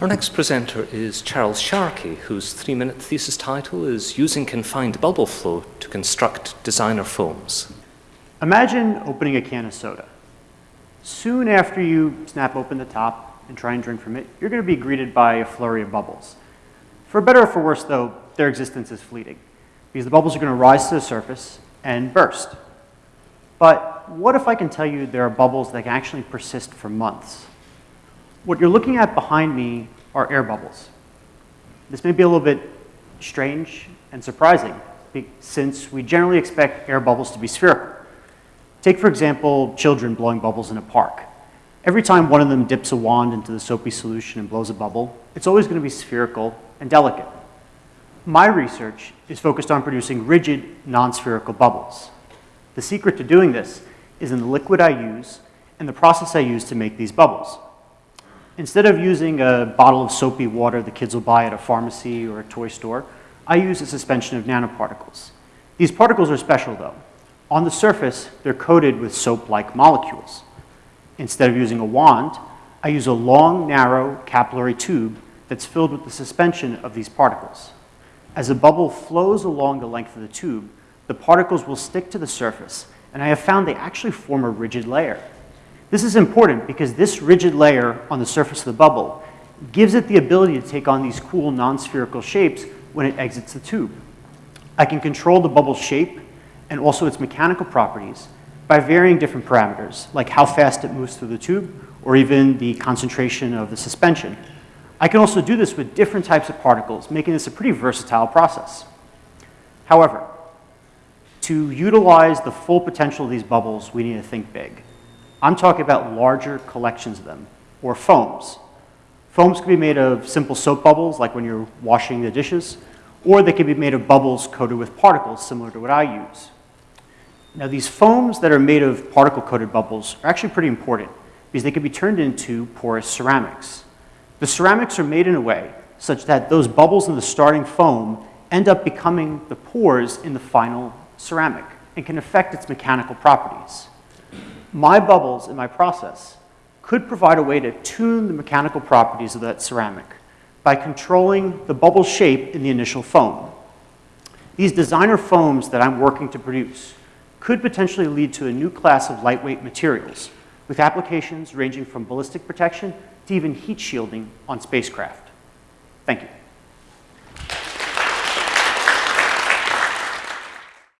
Our next presenter is Charles Sharkey, whose three-minute thesis title is Using Confined Bubble Flow to Construct Designer Foams. Imagine opening a can of soda. Soon after you snap open the top and try and drink from it, you're going to be greeted by a flurry of bubbles. For better or for worse, though, their existence is fleeting because the bubbles are going to rise to the surface and burst. But what if I can tell you there are bubbles that can actually persist for months? What you're looking at behind me are air bubbles. This may be a little bit strange and surprising since we generally expect air bubbles to be spherical. Take, for example, children blowing bubbles in a park. Every time one of them dips a wand into the soapy solution and blows a bubble, it's always going to be spherical and delicate. My research is focused on producing rigid, non-spherical bubbles. The secret to doing this is in the liquid I use and the process I use to make these bubbles. Instead of using a bottle of soapy water the kids will buy at a pharmacy or a toy store, I use a suspension of nanoparticles. These particles are special though. On the surface, they're coated with soap-like molecules. Instead of using a wand, I use a long, narrow capillary tube that's filled with the suspension of these particles. As a bubble flows along the length of the tube, the particles will stick to the surface, and I have found they actually form a rigid layer. This is important because this rigid layer on the surface of the bubble gives it the ability to take on these cool non-spherical shapes when it exits the tube. I can control the bubble's shape and also its mechanical properties by varying different parameters, like how fast it moves through the tube or even the concentration of the suspension. I can also do this with different types of particles, making this a pretty versatile process. However, to utilize the full potential of these bubbles, we need to think big. I'm talking about larger collections of them, or foams. Foams can be made of simple soap bubbles, like when you're washing the dishes, or they can be made of bubbles coated with particles, similar to what I use. Now, these foams that are made of particle-coated bubbles are actually pretty important because they can be turned into porous ceramics. The ceramics are made in a way such that those bubbles in the starting foam end up becoming the pores in the final ceramic and can affect its mechanical properties. My bubbles in my process could provide a way to tune the mechanical properties of that ceramic by controlling the bubble shape in the initial foam. These designer foams that I'm working to produce could potentially lead to a new class of lightweight materials with applications ranging from ballistic protection to even heat shielding on spacecraft. Thank you.